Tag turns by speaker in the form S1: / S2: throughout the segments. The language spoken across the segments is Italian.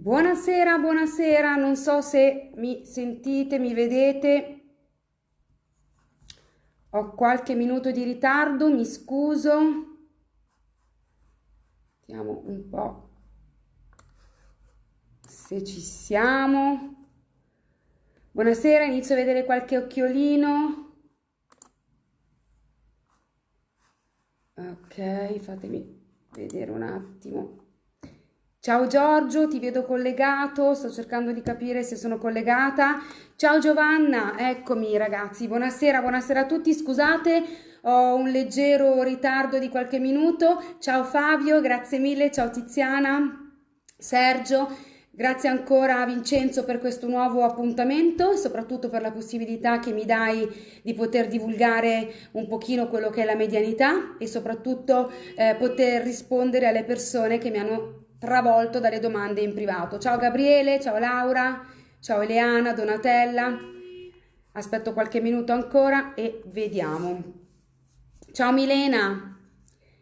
S1: Buonasera, buonasera, non so se mi sentite, mi vedete. Ho qualche minuto di ritardo, mi scuso. Vediamo un po' se ci siamo. Buonasera, inizio a vedere qualche occhiolino. Ok, fatemi vedere un attimo. Ciao Giorgio, ti vedo collegato, sto cercando di capire se sono collegata. Ciao Giovanna, eccomi ragazzi, buonasera, buonasera a tutti, scusate, ho un leggero ritardo di qualche minuto. Ciao Fabio, grazie mille, ciao Tiziana, Sergio, grazie ancora a Vincenzo per questo nuovo appuntamento e soprattutto per la possibilità che mi dai di poter divulgare un pochino quello che è la medianità e soprattutto eh, poter rispondere alle persone che mi hanno travolto dalle domande in privato. Ciao Gabriele, ciao Laura, ciao Eleana, Donatella. Aspetto qualche minuto ancora e vediamo. Ciao Milena.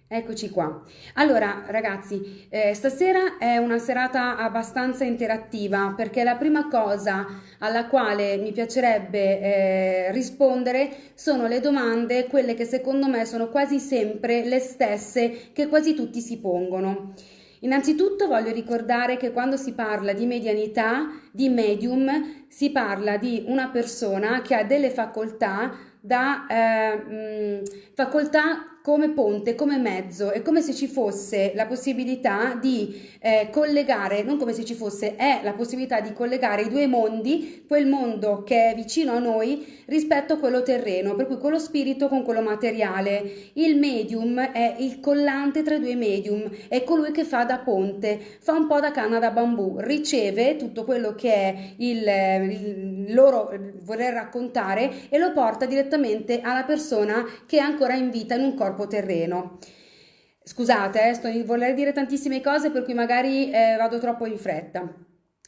S1: Eccoci qua. Allora, ragazzi, eh, stasera è una serata abbastanza interattiva perché la prima cosa alla quale mi piacerebbe eh, rispondere sono le domande, quelle che secondo me sono quasi sempre le stesse che quasi tutti si pongono. Innanzitutto voglio ricordare che quando si parla di medianità, di medium, si parla di una persona che ha delle facoltà da eh, mh, facoltà come ponte, come mezzo, è come se ci fosse la possibilità di eh, collegare, non come se ci fosse, è la possibilità di collegare i due mondi, quel mondo che è vicino a noi rispetto a quello terreno, per cui quello spirito con quello materiale. Il medium è il collante tra i due medium, è colui che fa da ponte, fa un po' da canna da bambù, riceve tutto quello che è il, il loro voler raccontare e lo porta direttamente alla persona che è ancora in vita in un corpo corpo terreno. Scusate, eh, sto, voler dire tantissime cose per cui magari eh, vado troppo in fretta.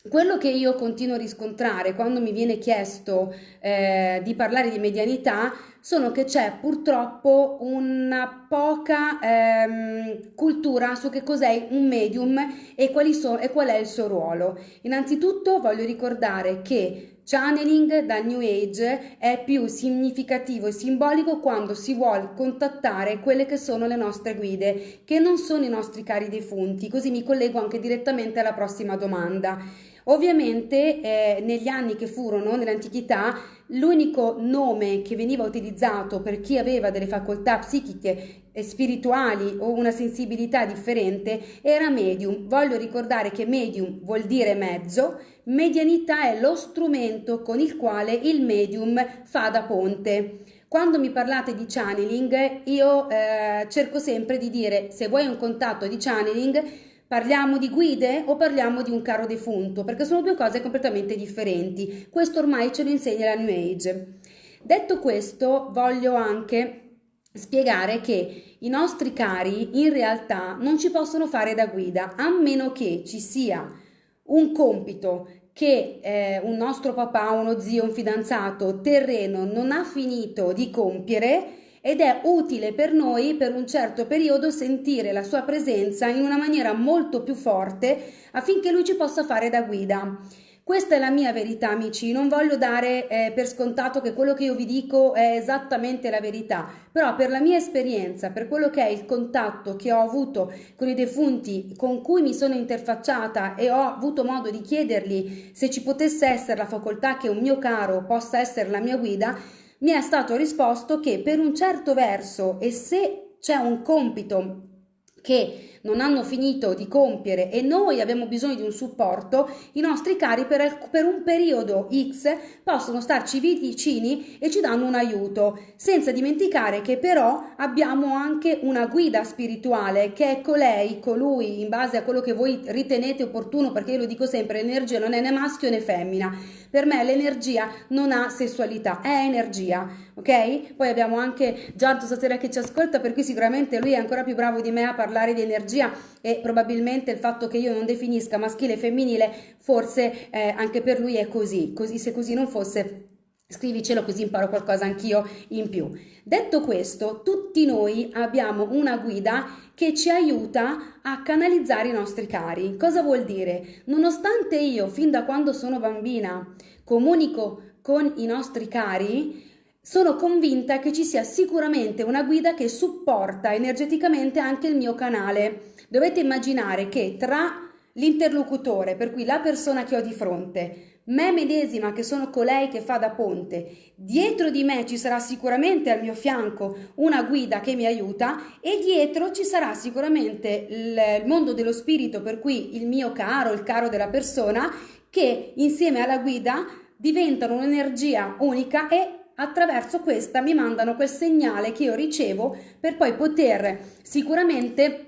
S1: Quello che io continuo a riscontrare quando mi viene chiesto eh, di parlare di medianità sono che c'è purtroppo una poca ehm, cultura su che cos'è un medium e, so, e qual è il suo ruolo. Innanzitutto voglio ricordare che Channeling dal New Age è più significativo e simbolico quando si vuole contattare quelle che sono le nostre guide, che non sono i nostri cari defunti, così mi collego anche direttamente alla prossima domanda. Ovviamente eh, negli anni che furono, nell'antichità, l'unico nome che veniva utilizzato per chi aveva delle facoltà psichiche spirituali o una sensibilità differente era medium. Voglio ricordare che medium vuol dire mezzo, medianità è lo strumento con il quale il medium fa da ponte. Quando mi parlate di channeling, io eh, cerco sempre di dire se vuoi un contatto di channeling, Parliamo di guide o parliamo di un caro defunto? Perché sono due cose completamente differenti. Questo ormai ce lo insegna la New Age. Detto questo, voglio anche spiegare che i nostri cari in realtà non ci possono fare da guida a meno che ci sia un compito che eh, un nostro papà, uno zio, un fidanzato terreno non ha finito di compiere ed è utile per noi per un certo periodo sentire la sua presenza in una maniera molto più forte affinché lui ci possa fare da guida. Questa è la mia verità, amici. Non voglio dare eh, per scontato che quello che io vi dico è esattamente la verità, però per la mia esperienza, per quello che è il contatto che ho avuto con i defunti con cui mi sono interfacciata e ho avuto modo di chiedergli se ci potesse essere la facoltà che un mio caro possa essere la mia guida, mi è stato risposto che per un certo verso e se c'è un compito che non hanno finito di compiere e noi abbiamo bisogno di un supporto, i nostri cari per, per, un periodo X possono starci vicini e ci danno un aiuto, senza dimenticare che però abbiamo anche una guida spirituale che è colei, colui, in base a quello che voi ritenete opportuno, perché io lo dico sempre, l'energia non è né maschio né femmina. Per me l'energia non ha sessualità, è energia, ok? Poi abbiamo anche Giorgio stasera che ci ascolta, per cui sicuramente lui è ancora più bravo di me a parlare di energia e probabilmente il fatto che io non definisca maschile e femminile, forse eh, anche per lui è così, così se così non fosse Scrivicelo così imparo qualcosa anch'io in più. Detto questo, tutti noi abbiamo una guida che ci aiuta a canalizzare i nostri cari. Cosa vuol dire? Nonostante io, fin da quando sono bambina, comunico con i nostri cari, sono convinta che ci sia sicuramente una guida che supporta energeticamente anche il mio canale. Dovete immaginare che tra l'interlocutore, per cui la persona che ho di fronte, me medesima che sono colei che fa da ponte, dietro di me ci sarà sicuramente al mio fianco una guida che mi aiuta e dietro ci sarà sicuramente il mondo dello spirito, per cui il mio caro, il caro della persona, che insieme alla guida diventano un'energia unica e attraverso questa mi mandano quel segnale che io ricevo per poi poter sicuramente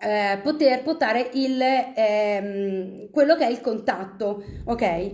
S1: eh, poter portare il, ehm, quello che è il contatto, ok?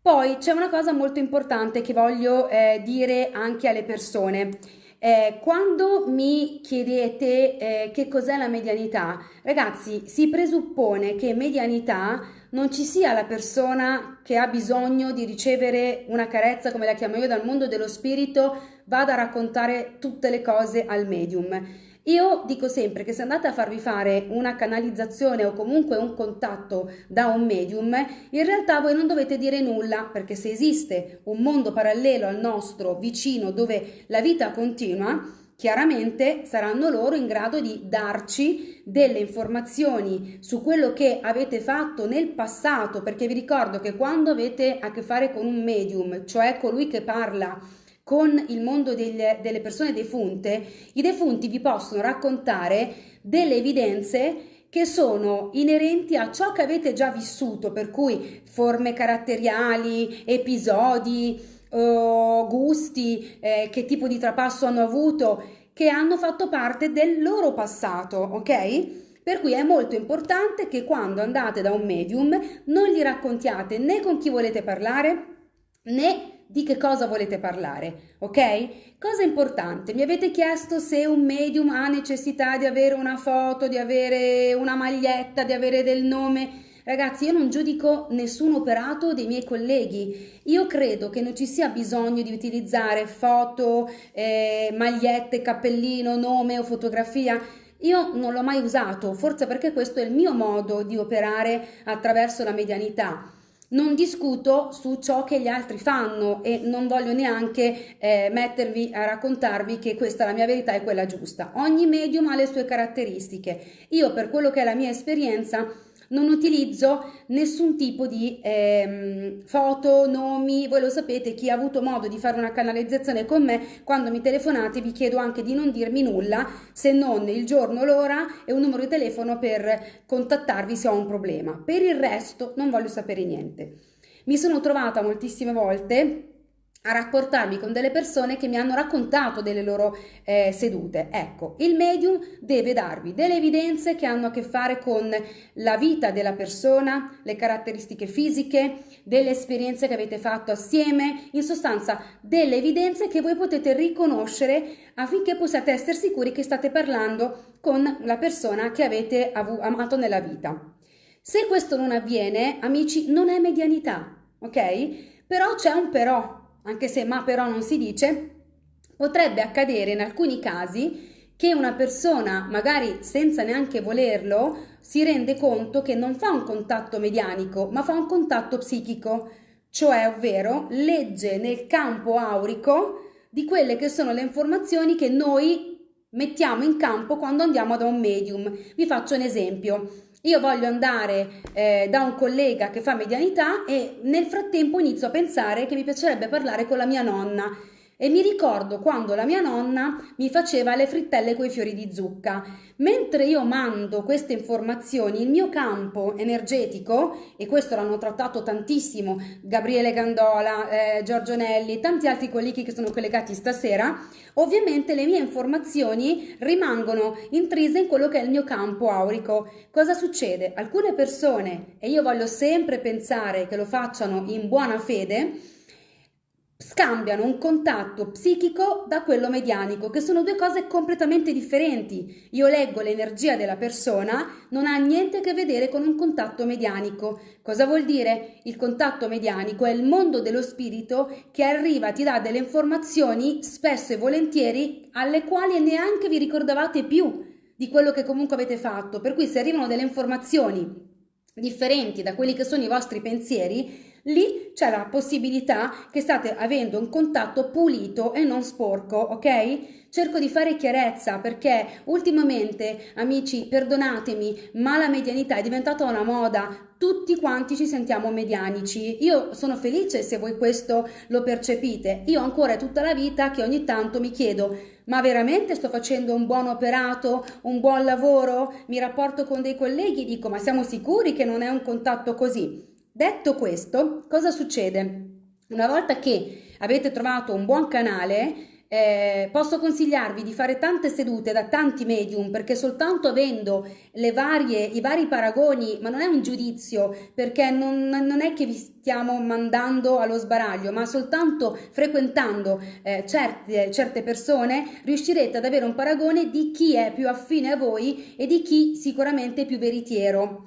S1: Poi c'è una cosa molto importante che voglio eh, dire anche alle persone. Eh, quando mi chiedete eh, che cos'è la medianità, ragazzi, si presuppone che medianità non ci sia la persona che ha bisogno di ricevere una carezza, come la chiamo io, dal mondo dello spirito, vada a raccontare tutte le cose al medium. Io dico sempre che se andate a farvi fare una canalizzazione o comunque un contatto da un medium, in realtà voi non dovete dire nulla, perché se esiste un mondo parallelo al nostro, vicino, dove la vita continua, chiaramente saranno loro in grado di darci delle informazioni su quello che avete fatto nel passato, perché vi ricordo che quando avete a che fare con un medium, cioè colui che parla con il mondo delle, delle persone defunte, i defunti vi possono raccontare delle evidenze che sono inerenti a ciò che avete già vissuto, per cui forme caratteriali, episodi, uh, gusti, eh, che tipo di trapasso hanno avuto, che hanno fatto parte del loro passato, ok? Per cui è molto importante che quando andate da un medium non gli raccontiate né con chi volete parlare né di che cosa volete parlare, ok? Cosa importante, mi avete chiesto se un medium ha necessità di avere una foto, di avere una maglietta, di avere del nome. Ragazzi, io non giudico nessun operato dei miei colleghi. Io credo che non ci sia bisogno di utilizzare foto, eh, magliette, cappellino, nome o fotografia. Io non l'ho mai usato, forse perché questo è il mio modo di operare attraverso la medianità non discuto su ciò che gli altri fanno e non voglio neanche eh, mettervi a raccontarvi che questa è la mia verità e quella giusta. Ogni medium ha le sue caratteristiche. Io per quello che è la mia esperienza non utilizzo nessun tipo di ehm, foto, nomi, voi lo sapete, chi ha avuto modo di fare una canalizzazione con me, quando mi telefonate vi chiedo anche di non dirmi nulla, se non il giorno, l'ora e un numero di telefono per contattarvi se ho un problema. Per il resto non voglio sapere niente. Mi sono trovata moltissime volte a rapportarmi con delle persone che mi hanno raccontato delle loro eh, sedute. Ecco, il medium deve darvi delle evidenze che hanno a che fare con la vita della persona, le caratteristiche fisiche, delle esperienze che avete fatto assieme, in sostanza delle evidenze che voi potete riconoscere affinché possiate essere sicuri che state parlando con la persona che avete amato nella vita. Se questo non avviene, amici, non è medianità, ok? Però c'è un però, anche se ma però non si dice, potrebbe accadere in alcuni casi che una persona, magari senza neanche volerlo, si rende conto che non fa un contatto medianico, ma fa un contatto psichico, cioè ovvero legge nel campo aurico di quelle che sono le informazioni che noi mettiamo in campo quando andiamo da un medium. Vi faccio un esempio. Io voglio andare eh, da un collega che fa medianità e nel frattempo inizio a pensare che mi piacerebbe parlare con la mia nonna e mi ricordo quando la mia nonna mi faceva le frittelle coi fiori di zucca. Mentre io mando queste informazioni, il mio campo energetico, e questo l'hanno trattato tantissimo Gabriele Gandola, eh, Giorgio Nelli tanti altri colleghi che sono collegati stasera, ovviamente le mie informazioni rimangono intrise in quello che è il mio campo aurico. Cosa succede? Alcune persone, e io voglio sempre pensare che lo facciano in buona fede, scambiano un contatto psichico da quello medianico, che sono due cose completamente differenti. Io leggo l'energia della persona, non ha niente a che vedere con un contatto medianico. Cosa vuol dire? Il contatto medianico è il mondo dello spirito che arriva, ti dà delle informazioni spesso e volentieri alle quali neanche vi ricordavate più di quello che comunque avete fatto. Per cui se arrivano delle informazioni differenti da quelli che sono i vostri pensieri, lì c'è la possibilità che state avendo un contatto pulito e non sporco, ok? Cerco di fare chiarezza perché ultimamente, amici, perdonatemi, ma la medianità è diventata una moda. Tutti quanti ci sentiamo medianici. Io sono felice se voi questo lo percepite. Io ancora tutta la vita che ogni tanto mi chiedo ma veramente sto facendo un buon operato, un buon lavoro? Mi rapporto con dei colleghi dico ma siamo sicuri che non è un contatto così? Detto questo, cosa succede? Una volta che avete trovato un buon canale, eh, posso consigliarvi di fare tante sedute da tanti medium perché soltanto avendo varie, i vari paragoni, ma non è un giudizio perché non, non, è che vi stiamo mandando allo sbaraglio, ma soltanto frequentando eh, certe, certe persone riuscirete ad avere un paragone di chi è più affine a voi e di chi sicuramente è più veritiero.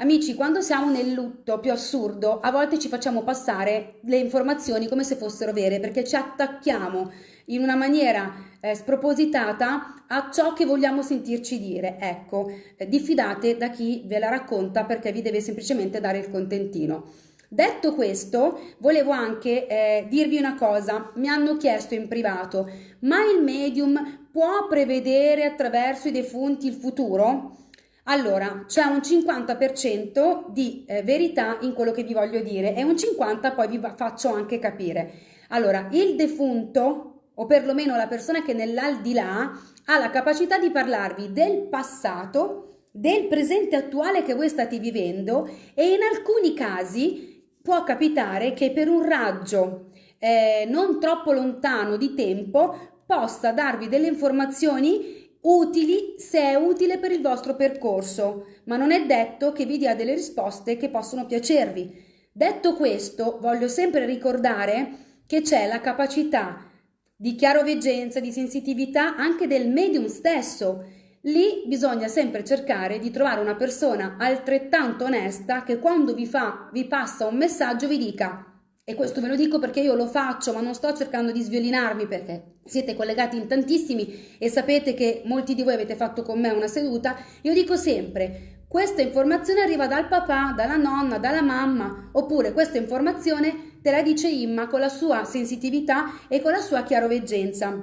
S1: Amici, quando siamo nel lutto più assurdo, a volte ci facciamo passare le informazioni come se fossero vere, perché ci attacchiamo in una maniera eh, spropositata a ciò che vogliamo sentirci dire. Ecco, eh, diffidate da chi ve la racconta perché vi deve semplicemente dare il contentino. Detto questo, volevo anche eh, dirvi una cosa, mi hanno chiesto in privato, ma il medium può prevedere attraverso i defunti il futuro? Allora, c'è un 50% di eh, verità in quello che vi voglio dire e un 50% poi vi faccio anche capire. Allora, il defunto, o perlomeno la persona che nell'aldilà, ha la capacità di parlarvi del passato, del presente attuale che voi state vivendo e in alcuni casi può capitare che per un raggio eh, non troppo lontano di tempo possa darvi delle informazioni utili se è utile per il vostro percorso, ma non è detto che vi dia delle risposte che possono piacervi. Detto questo, voglio sempre ricordare che c'è la capacità di chiaroveggenza, di sensitività anche del medium stesso. Lì bisogna sempre cercare di trovare una persona altrettanto onesta che quando vi, fa, vi passa un messaggio vi dica e questo ve lo dico perché io lo faccio, ma non sto cercando di sviolinarmi perché siete collegati in tantissimi e sapete che molti di voi avete fatto con me una seduta. Io dico sempre, questa informazione arriva dal papà, dalla nonna, dalla mamma, oppure questa informazione te la dice Imma con la sua sensitività e con la sua chiaroveggenza.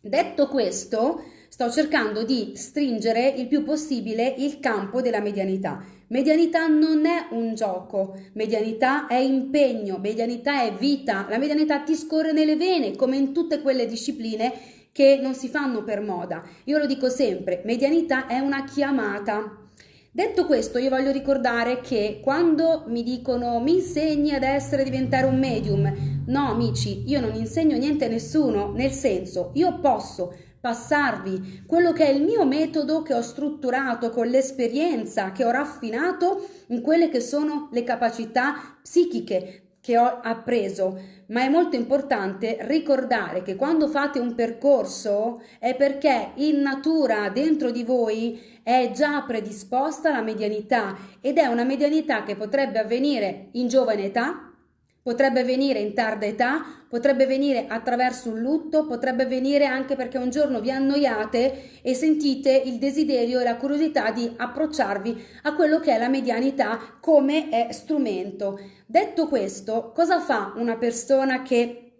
S1: Detto questo, sto cercando di stringere il più possibile il campo della medianità. Medianità non è un gioco, medianità è impegno, medianità è vita, la medianità ti scorre nelle vene come in tutte quelle discipline che non si fanno per moda. Io lo dico sempre, medianità è una chiamata. Detto questo, io voglio ricordare che quando mi dicono mi insegni ad essere diventare un medium, no amici, io non insegno niente a nessuno, nel senso, io posso passarvi quello che è il mio metodo che ho strutturato con l'esperienza che ho raffinato in quelle che sono le capacità psichiche che ho appreso, ma è molto importante ricordare che quando fate un percorso è perché in natura dentro di voi è già predisposta la medianità ed è una medianità che potrebbe avvenire in giovane età, Potrebbe venire in tarda età, potrebbe venire attraverso un lutto, potrebbe venire anche perché un giorno vi annoiate e sentite il desiderio e la curiosità di approcciarvi a quello che è la medianità come è strumento. Detto questo, cosa fa una persona che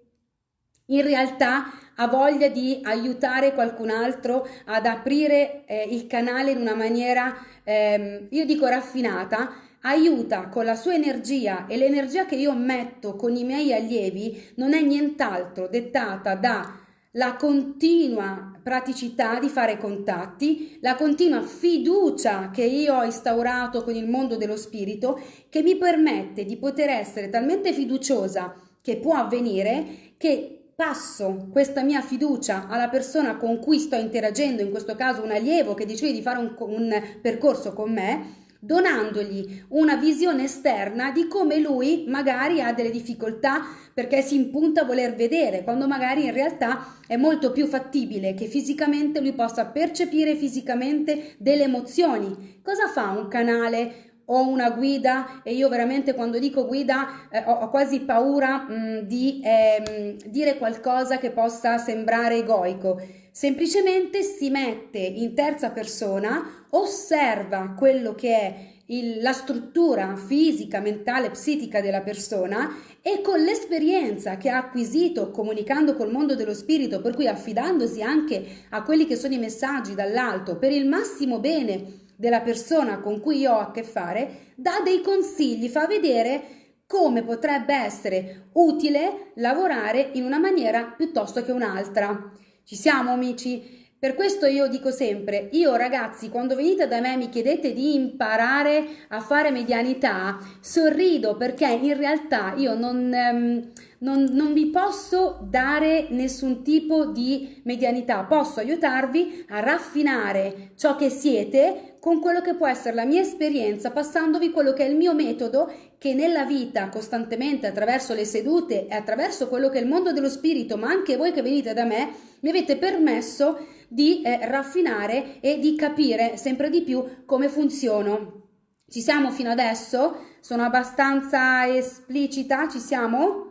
S1: in realtà ha voglia di aiutare qualcun altro ad aprire eh, il canale in una maniera, ehm, io dico raffinata, aiuta con la sua energia e l'energia che io metto con i miei allievi non è nient'altro dettata dalla continua praticità di fare contatti, la continua fiducia che io ho instaurato con il mondo dello spirito che mi permette di poter essere talmente fiduciosa che può avvenire che passo questa mia fiducia alla persona con cui sto interagendo, in questo caso un allievo che decide di fare un, un percorso con me, donandogli una visione esterna di come lui magari ha delle difficoltà perché si impunta a voler vedere, quando magari in realtà è molto più fattibile che fisicamente lui possa percepire fisicamente delle emozioni. Cosa fa un canale ho una guida e io veramente quando dico guida eh, ho, ho, quasi paura mh, mm, di eh, dire qualcosa che possa sembrare egoico. Semplicemente si mette in terza persona, osserva quello che è il, la struttura fisica, mentale, psichica della persona e con l'esperienza che ha acquisito comunicando col mondo dello spirito, per cui affidandosi anche a quelli che sono i messaggi dall'alto per il massimo bene della persona con cui io ho a che fare, dà dei consigli, fa vedere come potrebbe essere utile lavorare in una maniera piuttosto che un'altra. Ci siamo amici? Per questo io dico sempre, io ragazzi, quando venite da me e mi chiedete di imparare a fare medianità, sorrido perché in realtà io non, ehm, non, non vi posso dare nessun tipo di medianità, posso aiutarvi a raffinare ciò che siete con quello che può essere la mia esperienza, passandovi quello che è il mio metodo che nella vita costantemente attraverso le sedute e attraverso quello che è il mondo dello spirito, ma anche voi che venite da me, mi avete permesso di eh, raffinare e di capire sempre di più come funziono. Ci siamo fino adesso? Sono abbastanza esplicita? Ci siamo?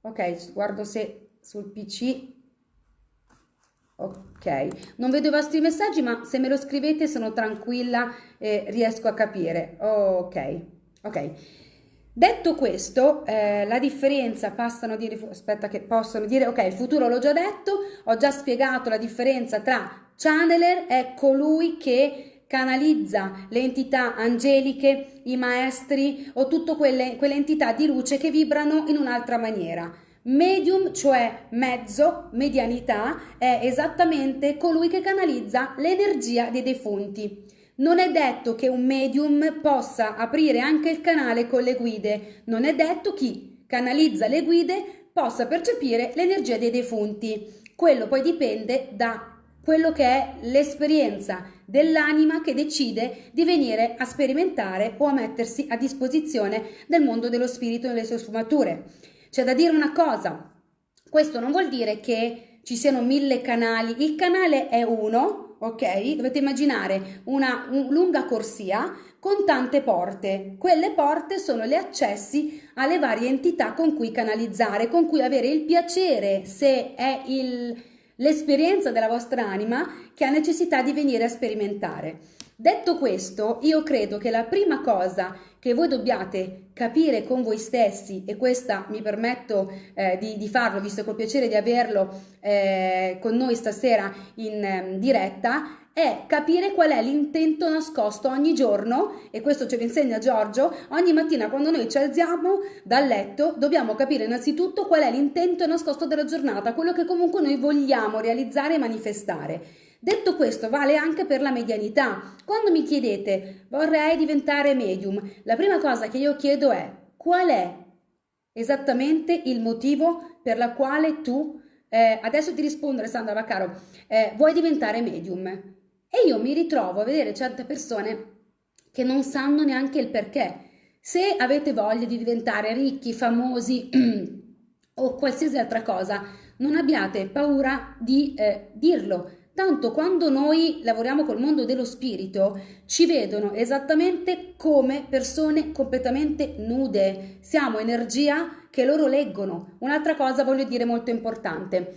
S1: Ok, guardo se sul PC Ok, non vedo i vostri messaggi, ma se me lo scrivete sono tranquilla e riesco a capire. Ok, ok. Detto questo, eh, la differenza passano a dire, aspetta che possono dire, ok, il futuro l'ho già detto, ho già spiegato la differenza tra channeler è colui che canalizza le entità angeliche, i maestri o tutte quelle, quelle entità di luce che vibrano in un'altra maniera. Medium, cioè mezzo, medianità, è esattamente colui che canalizza l'energia dei defunti. Non è detto che un medium possa aprire anche il canale con le guide, non è detto chi canalizza le guide possa percepire l'energia dei defunti. Quello poi dipende da quello che è l'esperienza dell'anima che decide di venire a sperimentare o a mettersi a disposizione del mondo dello spirito nelle sue sfumature. C'è da dire una cosa, questo non vuol dire che ci siano mille canali, il canale è uno, ok? Dovete immaginare una un, lunga corsia con tante porte. Quelle porte sono gli accessi alle varie entità con cui canalizzare, con cui avere il piacere, se è l'esperienza della vostra anima che ha necessità di venire a sperimentare. Detto questo, io credo che la prima cosa che voi dobbiate capire con voi stessi, e questa mi permetto eh, di, di, farlo, visto che ho piacere di averlo eh, con noi stasera in eh, diretta, è capire qual è l'intento nascosto ogni giorno, e questo ce lo insegna Giorgio, ogni mattina quando noi ci alziamo dal letto dobbiamo capire innanzitutto qual è l'intento nascosto della giornata, quello che comunque noi vogliamo realizzare e manifestare. Detto questo vale anche per la medianità. Quando mi chiedete vorrei diventare medium, la prima cosa che io chiedo è qual è esattamente il motivo per la quale tu, eh, adesso ti rispondo Alessandra Vaccaro, eh, vuoi diventare medium? E io mi ritrovo a vedere certe persone che non sanno neanche il perché. Se avete voglia di diventare ricchi, famosi o qualsiasi altra cosa, non abbiate paura di eh, dirlo Tanto quando noi lavoriamo col mondo dello spirito ci vedono esattamente come persone completamente nude, siamo energia che loro leggono. Un'altra cosa voglio dire molto importante.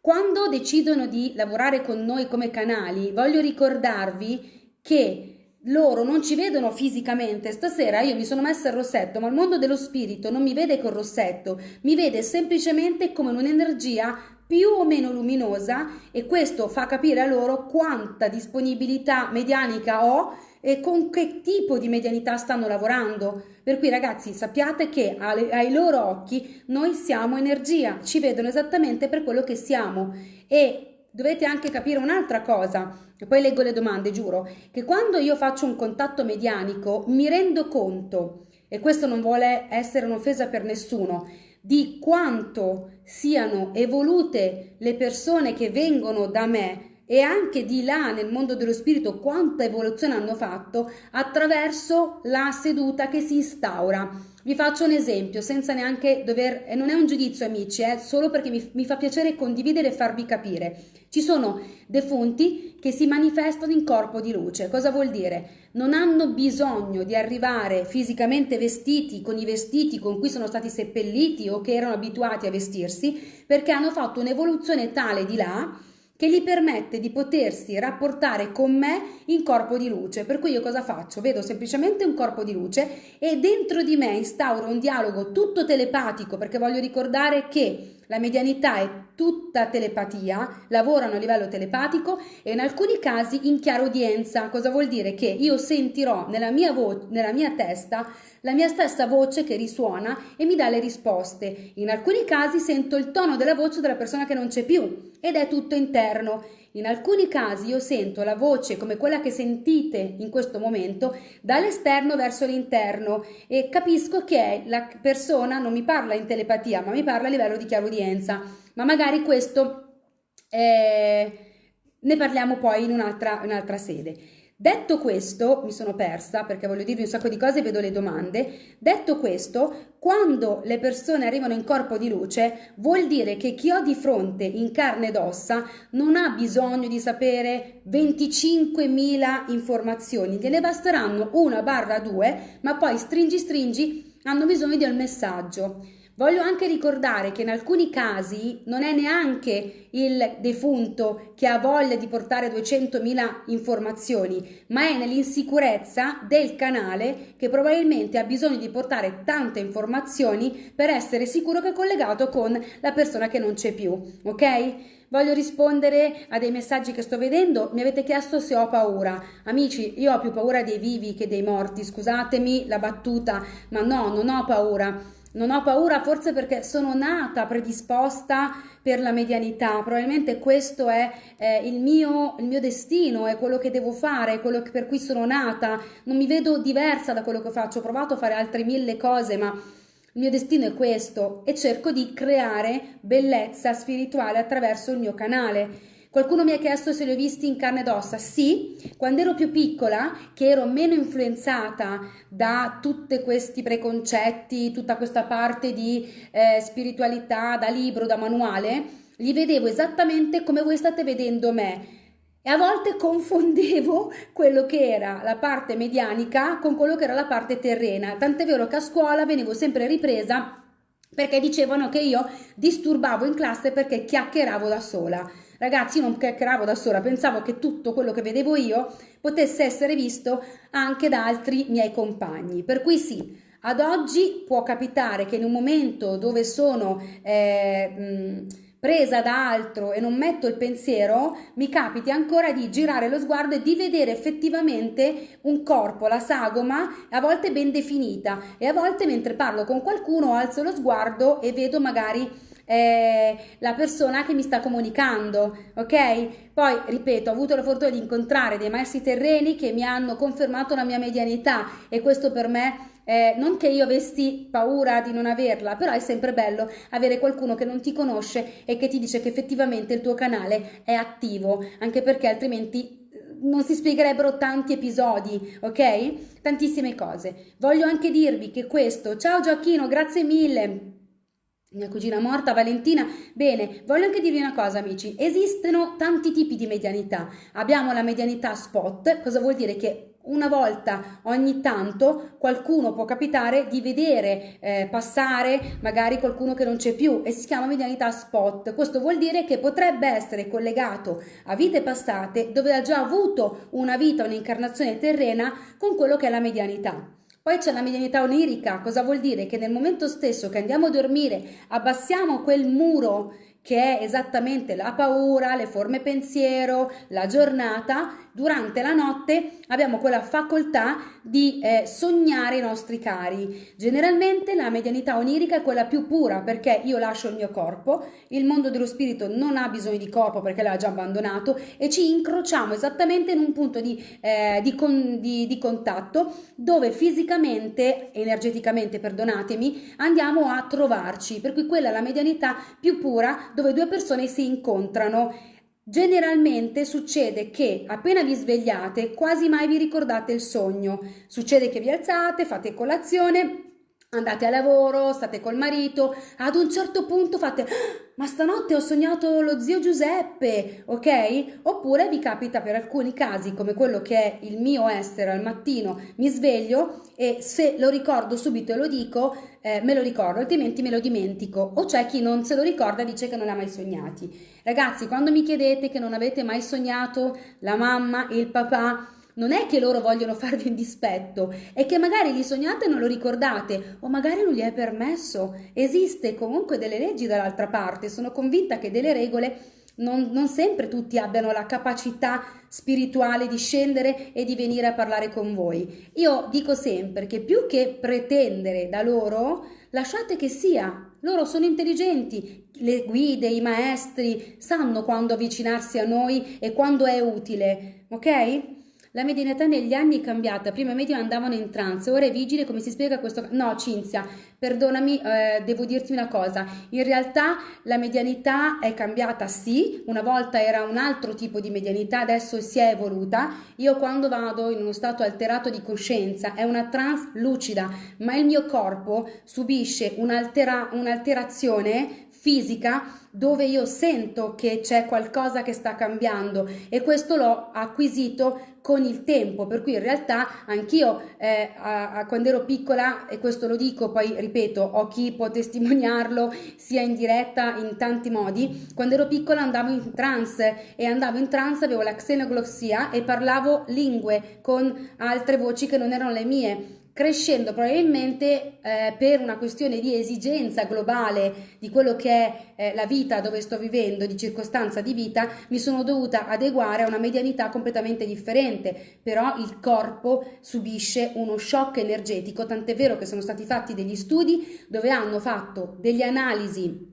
S1: Quando decidono di lavorare con noi come canali, voglio ricordarvi che loro non ci vedono fisicamente. Stasera io mi sono messa il rossetto, ma il mondo dello spirito non mi vede col rossetto, mi vede semplicemente come un'energia più o meno luminosa e questo fa capire a loro quanta disponibilità medianica ho e con che tipo di medianità stanno lavorando. Per cui ragazzi sappiate che ai loro occhi noi siamo energia, ci vedono esattamente per quello che siamo e dovete anche capire un'altra cosa, e poi leggo le domande, giuro, che quando io faccio un contatto medianico mi rendo conto, e questo non vuole essere un'offesa per nessuno, di quanto siano evolute le persone che vengono da me e anche di là nel mondo dello spirito quanta evoluzione hanno fatto attraverso la seduta che si instaura. Vi faccio un esempio senza neanche dover, e non è un giudizio amici, è solo perché mi, mi fa piacere condividere e farvi capire. Ci sono defunti che si manifestano in corpo di luce. Cosa vuol dire? Non hanno bisogno di arrivare fisicamente vestiti con i vestiti con cui sono stati seppelliti o che erano abituati a vestirsi, perché hanno fatto un'evoluzione tale di là che gli permette di potersi rapportare con me in corpo di luce. Per cui io cosa faccio? Vedo semplicemente un corpo di luce e dentro di me instauro un dialogo tutto telepatico perché voglio ricordare che la medianità è tutta telepatia, lavorano a livello telepatico e in alcuni casi in chiara udienza. Cosa vuol dire? Che io sentirò nella mia, vo- nella mia testa la mia stessa voce che risuona e mi dà le risposte. In alcuni casi sento il tono della voce della persona che non c'è più ed è tutto interno. In alcuni casi io sento la voce come quella che sentite in questo momento dall'esterno verso l'interno e capisco che la persona non mi parla in telepatia ma mi parla a livello di chiarudienza. Ma magari questo eh, ne parliamo poi in un'altra, un'altra sede. Detto questo, mi sono persa perché voglio dirvi un sacco di cose e vedo le domande. Detto questo, quando le persone arrivano in corpo di luce, vuol dire che chi ho di fronte in carne ed ossa non ha bisogno di sapere 25.000 informazioni, gliene basteranno una barra due, ma poi stringi stringi hanno bisogno di un messaggio. Voglio anche ricordare che in alcuni casi non è neanche il defunto che ha voglia di portare 200.000 informazioni, ma è nell'insicurezza del canale che probabilmente ha bisogno di portare tante informazioni per essere sicuro che è collegato con la persona che non c'è più, ok? Voglio rispondere a dei messaggi che sto vedendo. Mi avete chiesto se ho paura. Amici, io ho più paura dei vivi che dei morti. Scusatemi la battuta, ma no, non ho paura. Non ho paura forse perché sono nata predisposta per la medianità, probabilmente questo è eh, il, mio, il, mio, destino, è quello che devo fare, è quello per cui sono nata, non mi vedo diversa da quello che faccio, ho provato a fare altre mille cose, ma il mio destino è questo e cerco di creare bellezza spirituale attraverso il mio canale. Qualcuno mi ha chiesto se li ho visti in carne ed ossa. Sì, quando ero più piccola, che ero meno influenzata da tutti questi preconcetti, tutta questa parte di eh, spiritualità da libro, da manuale, li vedevo esattamente come voi state vedendo me. E a volte confondevo quello che era la parte medianica con quello che era la parte terrena. Tant'è vero che a scuola venivo sempre ripresa perché dicevano che io disturbavo in classe perché chiacchieravo da sola. Ragazzi, non chiacchieravo da sola, pensavo che tutto quello che vedevo io potesse essere visto anche da altri miei compagni. Per cui sì, ad oggi può capitare che in un momento dove sono eh, mh, presa da altro e non metto il pensiero, mi capiti ancora di girare lo sguardo e di vedere effettivamente un corpo, la sagoma, a volte ben definita e a volte mentre parlo con qualcuno alzo lo sguardo e vedo magari eh, la persona che mi sta comunicando, ok? Poi, ripeto, ho avuto la fortuna di incontrare dei maestri terreni che mi hanno confermato la mia medianità e questo per me eh, non che io avessi paura di non averla, però è sempre bello avere qualcuno che non ti conosce e che ti dice che effettivamente il tuo canale è attivo, anche perché altrimenti eh, non si spiegherebbero tanti episodi, ok? Tantissime cose. Voglio anche dirvi che questo, ciao Gioacchino, grazie mille mia cugina morta, Valentina. Bene, voglio anche dirvi una cosa, amici. Esistono tanti tipi di medianità. Abbiamo la medianità spot, cosa vuol dire che una volta ogni tanto qualcuno può capitare di vedere eh, passare magari qualcuno che non c'è più e si chiama medianità spot. Questo vuol dire che potrebbe essere collegato a vite passate dove ha già avuto una vita, un'incarnazione terrena con quello che è la medianità. Poi c'è la medianità onirica, cosa vuol dire? Che nel momento stesso che andiamo a dormire abbassiamo quel muro che è esattamente la paura, le forme pensiero, la giornata, durante la notte abbiamo quella facoltà di eh, sognare i nostri cari. Generalmente la medianità onirica è quella più pura perché io lascio il mio corpo, il mondo dello spirito non ha bisogno di corpo perché l'ha già abbandonato e ci incrociamo esattamente in un punto di, eh, di, con, di, di contatto dove fisicamente, energeticamente, perdonatemi, andiamo a trovarci. Per cui quella è la medianità più pura dove due persone si incontrano. Generalmente succede che appena vi svegliate quasi mai vi ricordate il sogno. Succede che vi alzate, fate colazione, andate a lavoro, state col marito, ad un certo punto fate ah, ma stanotte ho sognato lo zio Giuseppe, ok? Oppure vi capita per alcuni casi, come quello che è il mio essere al mattino, mi sveglio e se lo ricordo subito e lo dico, eh, me lo ricordo, altrimenti me lo dimentico. O c'è chi non se lo ricorda dice che non l'ha mai sognati. Ragazzi, quando mi chiedete che non avete mai sognato la mamma il papà, non è che loro vogliono farvi un dispetto, è che magari li sognate e non lo ricordate, o magari non gli è permesso. Esiste comunque delle leggi dall'altra parte, sono convinta che delle regole non, non, sempre tutti abbiano la capacità spirituale di scendere e di venire a parlare con voi. Io dico sempre che più che pretendere da loro, lasciate che sia. Loro sono intelligenti, le guide, i maestri sanno quando avvicinarsi a noi e quando è utile, ok? La medianità negli anni è cambiata, prima i media andavano in trance, ora è vigile, come si spiega questo? No, Cinzia, perdonami, eh, devo dirti una cosa, in realtà la medianità è cambiata sì, una volta era un altro tipo di medianità, adesso si è evoluta, io quando vado in uno stato alterato di coscienza è una trance lucida, ma il mio corpo subisce un'altera- un'alterazione fisica dove io sento che c'è qualcosa che sta cambiando e questo l'ho acquisito con il tempo, per cui in realtà anch'io eh, a, a, quando ero piccola, e questo lo dico, poi ripeto, ho chi può testimoniarlo sia in diretta in tanti modi, quando ero piccola andavo in trance e andavo in trance, avevo la xenoglossia e parlavo lingue con altre voci che non erano le mie crescendo probabilmente eh, per una questione di esigenza globale di quello che è eh, la vita dove sto vivendo, di circostanza di vita, mi sono dovuta adeguare a una medianità completamente differente, però il corpo subisce uno shock energetico, tant'è vero che sono stati fatti degli studi dove hanno fatto delle analisi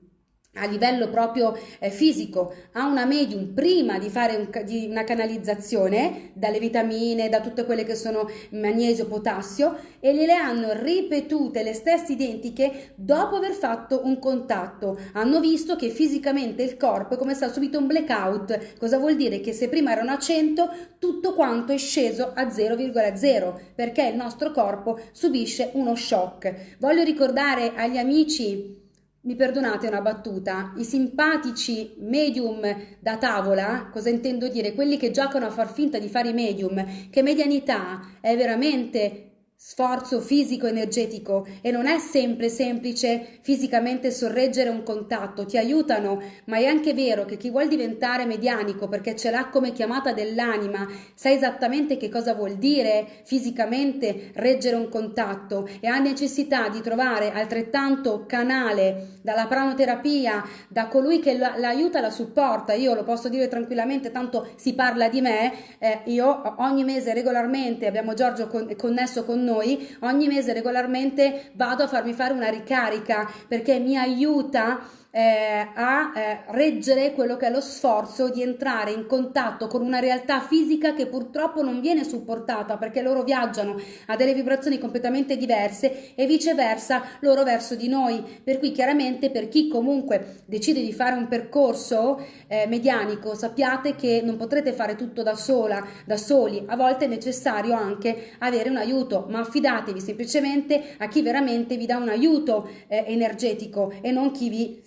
S1: a livello proprio eh, fisico a una medium prima di fare un, di una canalizzazione dalle vitamine, da tutte quelle che sono magnesio, potassio e le hanno ripetute le stesse identiche dopo aver fatto un contatto. Hanno visto che fisicamente il corpo è come se ha subito un blackout. Cosa vuol dire? Che se prima erano a 100, tutto quanto è sceso a 0,0 perché il nostro corpo subisce uno shock. Voglio ricordare agli amici mi perdonate una battuta, i simpatici medium da tavola, cosa intendo dire? Quelli che giocano a far finta di fare i medium, che medianità è veramente sforzo fisico energetico. E non è sempre semplice fisicamente sorreggere un contatto, ti aiutano, ma è anche vero che chi vuol diventare medianico perché ce l'ha come chiamata dell'anima, sa esattamente che cosa vuol dire fisicamente reggere un contatto. E ha necessità di trovare altrettanto canale dalla pranoterapia, da colui che l'aiuta, la supporta, io lo posso dire tranquillamente, tanto si parla di me, eh, io ogni mese regolarmente abbiamo Giorgio con, connesso con noi noi ogni mese regolarmente vado a farmi fare una ricarica perché mi aiuta eh, a eh, reggere quello che è lo sforzo di entrare in contatto con una realtà fisica che purtroppo non viene supportata perché loro viaggiano a delle vibrazioni completamente diverse e viceversa loro verso di noi. Per cui chiaramente per chi comunque decide di fare un percorso eh, medianico sappiate che non potrete fare tutto da sola, da soli, a volte è necessario anche avere un aiuto, ma affidatevi semplicemente a chi veramente vi dà un aiuto eh, energetico e non chi vi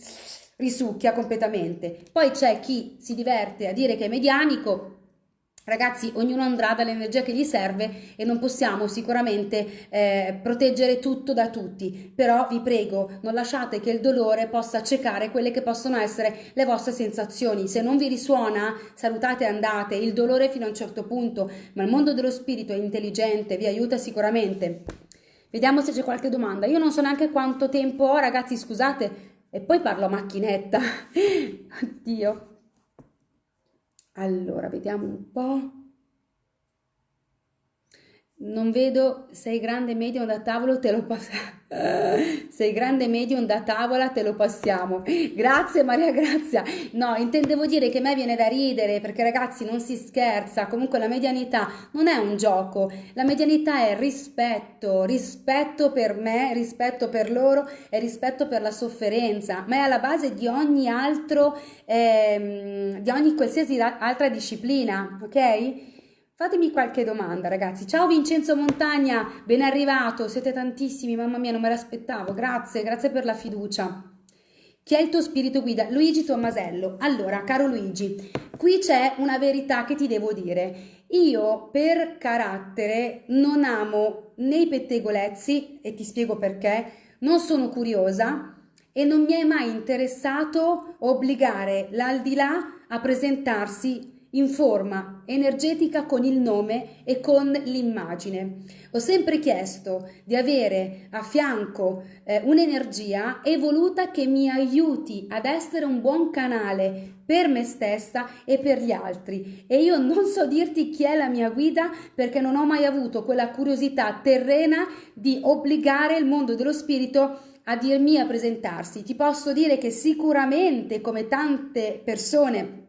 S1: risucchia completamente. Poi c'è chi si diverte a dire che è medianico, Ragazzi, ognuno andrà dall'energia che gli serve e non possiamo sicuramente eh, proteggere tutto da tutti, però vi prego, non lasciate che il dolore possa accecare quelle che possono essere le vostre sensazioni. Se non vi risuona, salutate e andate, il dolore fino a un certo punto, ma il mondo dello spirito è intelligente, vi aiuta sicuramente. Vediamo se c'è qualche domanda. Io non so neanche quanto tempo ho, ragazzi, scusate, e poi parlo a macchinetta. Oddio. Allora, vediamo un po'. Non vedo, sei grande medium da tavolo, te lo passiamo. sei grande medium da tavola, te lo passiamo. Grazie Maria Grazia. No, intendevo dire che a me viene da ridere perché ragazzi non si scherza. Comunque la medianità non è un gioco. La medianità è rispetto, rispetto per me, rispetto per loro e rispetto per la sofferenza. Ma è alla base di ogni altro, ehm, di ogni qualsiasi altra disciplina, ok? Fatemi qualche domanda, ragazzi. Ciao Vincenzo Montagna, ben arrivato. Siete tantissimi, mamma mia, non me l'aspettavo. Grazie, grazie per la fiducia. Chi è il tuo spirito guida? Luigi Tommasello. Allora, caro Luigi, qui c'è una verità che ti devo dire. Io per carattere non amo né i pettegolezzi, e ti spiego perché, non sono curiosa e non mi è mai interessato obbligare l'aldilà a presentarsi in forma energetica con il nome e con l'immagine. Ho sempre chiesto di avere a fianco eh, un'energia evoluta che mi aiuti ad essere un buon canale per me stessa e per gli altri. E io non so dirti chi è la mia guida perché non ho mai avuto quella curiosità terrena di obbligare il mondo dello spirito a dirmi a presentarsi. Ti posso dire che sicuramente come tante persone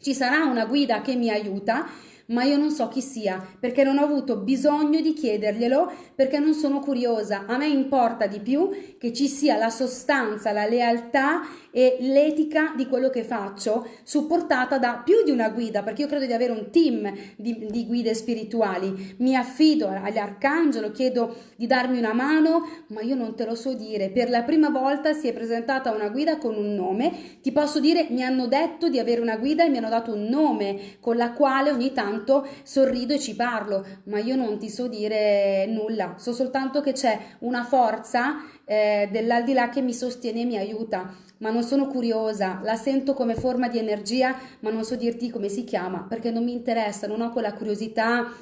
S1: ci sarà una guida che mi aiuta, ma io non so chi sia, perché non ho avuto bisogno di chiederglielo, perché non sono curiosa. A me importa di più che ci sia la sostanza, la lealtà e l'etica di quello che faccio, supportata da più di una guida, perché io credo di avere un team di, di guide spirituali. Mi affido agli arcangelo, chiedo di darmi una mano, ma io non te lo so dire. Per la prima volta si è presentata una guida con un nome. Ti posso dire, mi hanno detto di avere una guida e mi hanno dato un nome con la quale ogni tanto sorrido e ci parlo, ma io non ti so dire nulla. So soltanto che c'è una forza eh, dell'aldilà che mi sostiene e mi aiuta ma non sono curiosa, la sento come forma di energia, ma non so dirti come si chiama, perché non mi interessa, non ho quella curiosità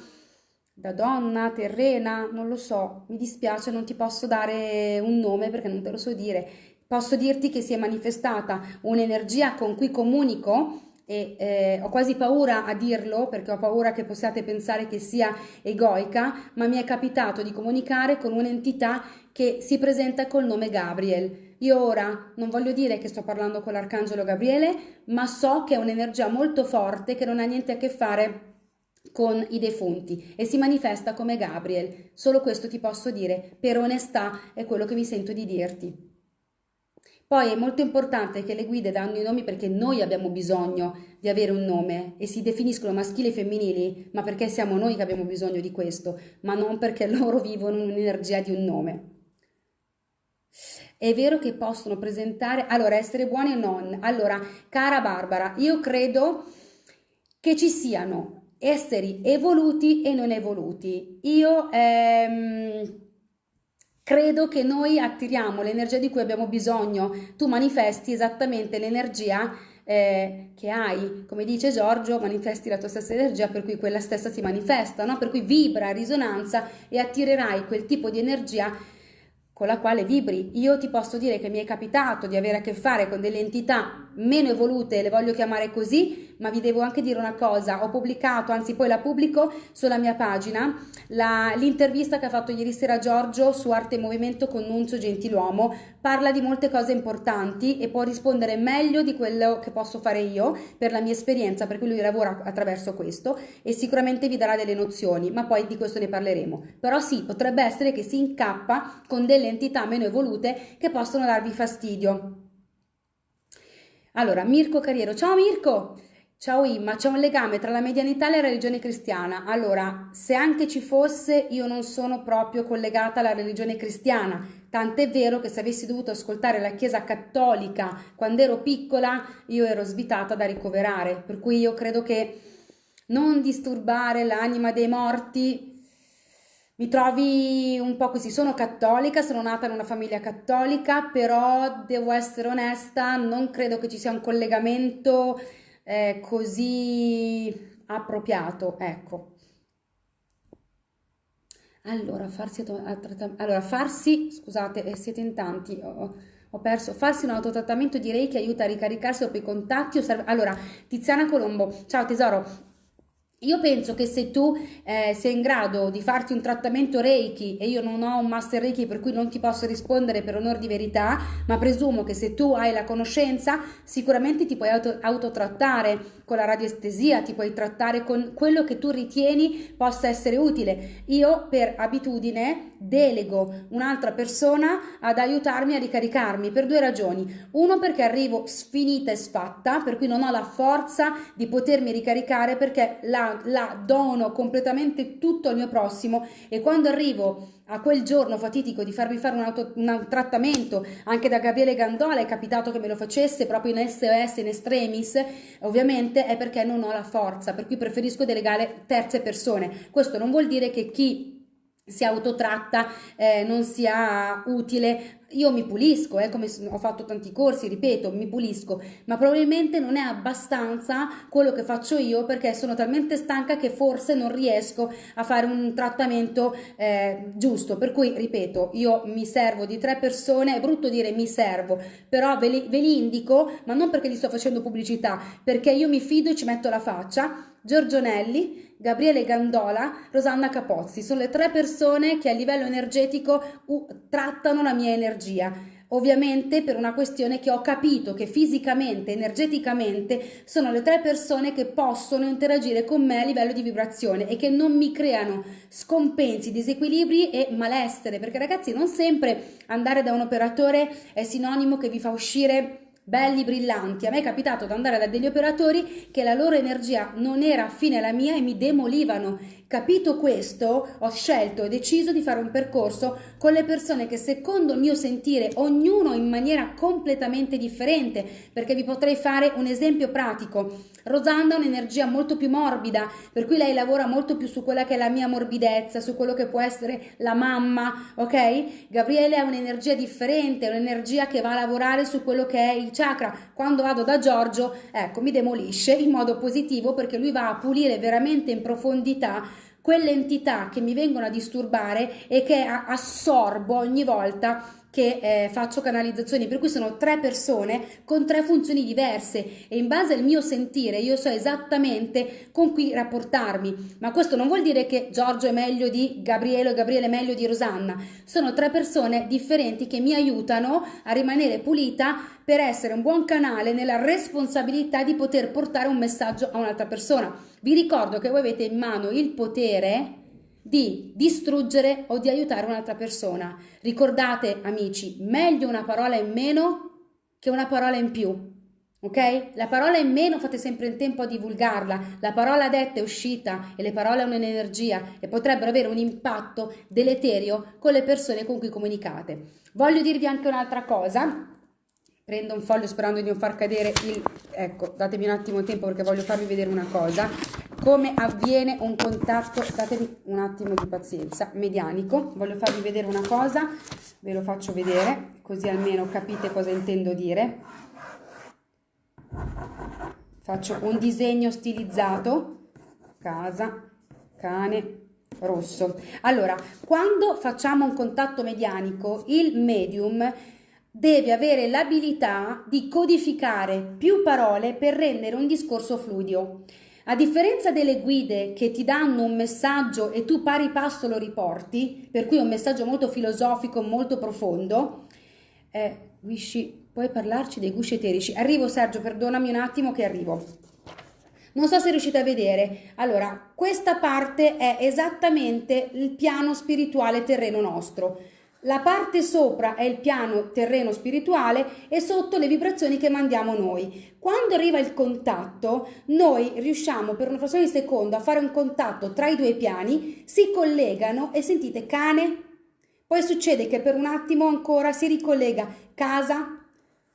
S1: da donna, terrena, non lo so, mi dispiace, non ti posso dare un nome perché non te lo so dire. Posso dirti che si è manifestata un'energia con cui comunico e eh, ho quasi paura a dirlo perché ho paura che possiate pensare che sia egoica, ma mi è capitato di comunicare con un'entità che si presenta col nome Gabriel. Io ora non voglio dire che sto parlando con l'arcangelo Gabriele, ma so che è un'energia molto forte che non ha niente a che fare con i defunti e si manifesta come Gabriel. Solo questo ti posso dire, per onestà è quello che mi sento di dirti. Poi è molto importante che le guide danno i nomi perché noi abbiamo bisogno di avere un nome e si definiscono maschili e femminili, ma perché siamo noi che abbiamo bisogno di questo, ma non perché loro vivono un'energia di un nome. È vero che possono presentare, allora essere buoni o non. Allora, cara Barbara, io credo che ci siano esseri evoluti e non evoluti. Io ehm, credo che noi attiriamo l'energia di cui abbiamo bisogno. Tu manifesti esattamente l'energia eh, che hai, come dice Giorgio, manifesti la tua stessa energia, per cui quella stessa si manifesta, no? per cui vibra risonanza e attirerai quel tipo di energia con la quale vibri. Io ti posso dire che mi è capitato di avere a che fare con delle entità meno evolute, le voglio chiamare così, ma vi devo anche dire una cosa, ho pubblicato, anzi poi la pubblico sulla mia pagina, l'intervista che ha fatto ieri sera Giorgio su Arte e Movimento con Nunzio Gentiluomo, parla di molte cose importanti e può rispondere meglio di quello che posso fare io per la mia esperienza, per cui lui lavora attraverso questo e sicuramente vi darà delle nozioni, ma poi di questo ne parleremo. Però sì, potrebbe essere che si incappa con delle entità meno evolute che possono darvi fastidio. Allora, Mirko Carriero, ciao Mirko! Ciao Imma, c'è un legame tra la medianità e la religione cristiana. Allora, se anche ci fosse, io non sono proprio collegata alla religione cristiana. Tant'è vero che se avessi dovuto ascoltare la Chiesa cattolica quando ero piccola, io ero svitata da ricoverare. Per cui io credo che non disturbare l'anima dei morti mi trovi un po' così, sono cattolica, sono nata in una famiglia cattolica, però devo essere onesta, non credo che ci sia un collegamento eh, così appropriato, ecco. Allora, farsi, allora, farsi scusate, eh, siete in tanti, ho, ho perso, farsi un autotrattamento direi che aiuta a ricaricarsi dopo i contatti. Allora, Tiziana Colombo, ciao tesoro, io penso che se tu eh, sei in grado di farti un trattamento Reiki e io non ho un master Reiki per cui non ti posso rispondere per onore di verità, ma presumo che se tu hai la conoscenza sicuramente ti puoi auto, autotrattare con la radiestesia, ti puoi trattare con quello che tu ritieni possa essere utile. Io per abitudine delego un'altra persona ad aiutarmi a ricaricarmi per due ragioni. Uno perché arrivo sfinita e sfatta, per cui non ho la forza di potermi ricaricare perché la la, dono completamente tutto al mio prossimo e quando arrivo a quel giorno fatidico di farmi fare un, auto, un trattamento anche da Gabriele Gandola è capitato che me lo facesse proprio in SOS in extremis ovviamente è perché non ho la forza per cui preferisco delegare terze persone. Questo non vuol dire che chi si autotratta eh, non sia utile io mi pulisco, eh, come ho fatto tanti corsi, ripeto, mi pulisco, ma probabilmente non è abbastanza quello che faccio io perché sono talmente stanca che forse non riesco a fare un trattamento eh, giusto. Per cui, ripeto, io mi servo di tre persone, è brutto dire mi servo, però ve li, ve li indico, ma non perché gli sto facendo pubblicità, perché io mi fido e ci metto la faccia. Giorgio Nelli, Gabriele Gandola, Rosanna Capozzi. Sono le tre persone che a livello energetico trattano la mia energia. Ovviamente per una questione che ho capito che fisicamente, energeticamente sono le tre persone che possono interagire con me a livello di vibrazione e che non mi creano scompensi, disequilibri e malessere, perché ragazzi non sempre andare da un operatore è sinonimo che vi fa uscire belli, brillanti. A me è capitato di andare da degli operatori che la loro energia non era affine alla mia e mi demolivano Capito questo, ho scelto e deciso di fare un percorso con le persone che secondo il mio sentire, ognuno in maniera completamente differente, perché vi potrei fare un esempio pratico. Rosanna ha un'energia molto più morbida, per cui lei lavora molto più su quella che è la mia morbidezza, su quello che può essere la mamma, ok? Gabriele ha un'energia differente, un'energia che va a lavorare su quello che è il chakra. Quando vado da Giorgio, ecco, mi demolisce in modo positivo perché lui va a pulire veramente in profondità quelle entità che mi vengono a disturbare e che assorbo ogni volta che eh, faccio canalizzazioni, per cui sono tre persone con tre funzioni diverse. E in base al mio sentire io so esattamente con cui rapportarmi, ma questo non vuol dire che Giorgio è meglio di Gabriele o Gabriele è meglio di Rosanna, sono tre persone differenti che mi aiutano a rimanere pulita per essere un buon canale nella responsabilità di poter portare un messaggio a un'altra persona. Vi ricordo che voi avete in mano il potere di distruggere o di aiutare un'altra persona. Ricordate, amici, meglio una parola in meno che una parola in più. Ok? La parola in meno fate sempre in tempo a divulgarla. La parola detta è uscita e le parole hanno un'energia e potrebbero avere un impatto deleterio con le persone con cui comunicate. Voglio dirvi anche un'altra cosa. Prendo un foglio sperando di non far cadere il... Ecco, datemi un attimo tempo perché voglio farvi vedere una cosa come avviene un contatto, datemi un attimo di pazienza, medianico. Voglio farvi vedere una cosa, ve lo faccio vedere, così almeno capite cosa intendo dire. Faccio un disegno stilizzato, casa, cane, rosso. Allora, quando facciamo un contatto medianico, il medium deve avere l'abilità di codificare più parole per rendere un discorso fluido. A differenza delle guide che ti danno un messaggio e tu pari passo lo riporti, per cui è un messaggio molto filosofico, molto profondo, eh, Wisci, puoi parlarci dei gusci eterici? Arrivo Sergio, perdonami un attimo che arrivo. Non so se riuscite a vedere. Allora, questa parte è esattamente il piano spirituale terreno nostro. La parte sopra è il piano terreno spirituale e sotto le vibrazioni che mandiamo noi. Quando arriva il contatto, noi riusciamo per una frazione di secondo a fare un contatto tra i due piani, si collegano e sentite cane. Poi succede che per un attimo ancora si ricollega casa,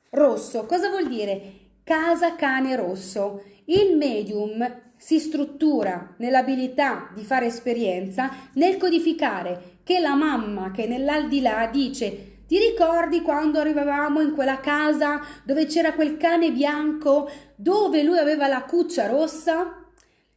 S1: rosso. Cosa vuol dire? Casa, cane, rosso. Il medium si struttura nell'abilità di fare esperienza nel codificare che la mamma che nell'aldilà dice ti ricordi quando arrivavamo in quella casa dove c'era quel cane bianco dove lui aveva la cuccia rossa?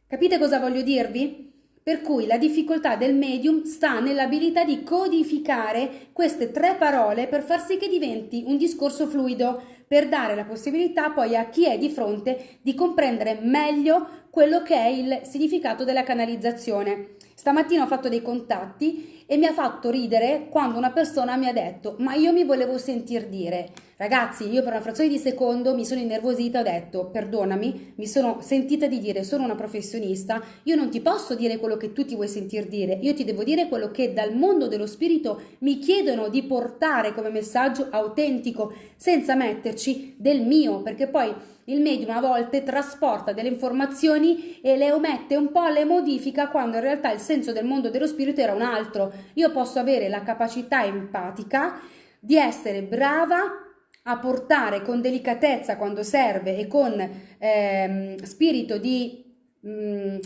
S1: Capite cosa voglio dirvi? Per cui la difficoltà del medium sta nell'abilità di codificare queste tre parole per far sì che diventi un discorso fluido, per dare la possibilità poi a chi è di fronte di comprendere meglio quello che è il significato della canalizzazione. Stamattina ho fatto dei contatti e mi ha fatto ridere quando una persona mi ha detto ma io mi volevo sentir dire ragazzi io per una frazione di secondo mi sono innervosita ho detto perdonami mi sono sentita di dire sono una professionista io non ti posso dire quello che tu ti vuoi sentir dire io ti devo dire quello che dal mondo dello spirito mi chiedono di portare come messaggio autentico senza metterci del mio perché poi il medium a volte trasporta delle informazioni e le omette un po', le modifica quando in realtà il senso del mondo dello spirito era un altro. Io posso avere la capacità empatica di essere brava a portare con delicatezza quando serve e con ehm, spirito di, mh, mm,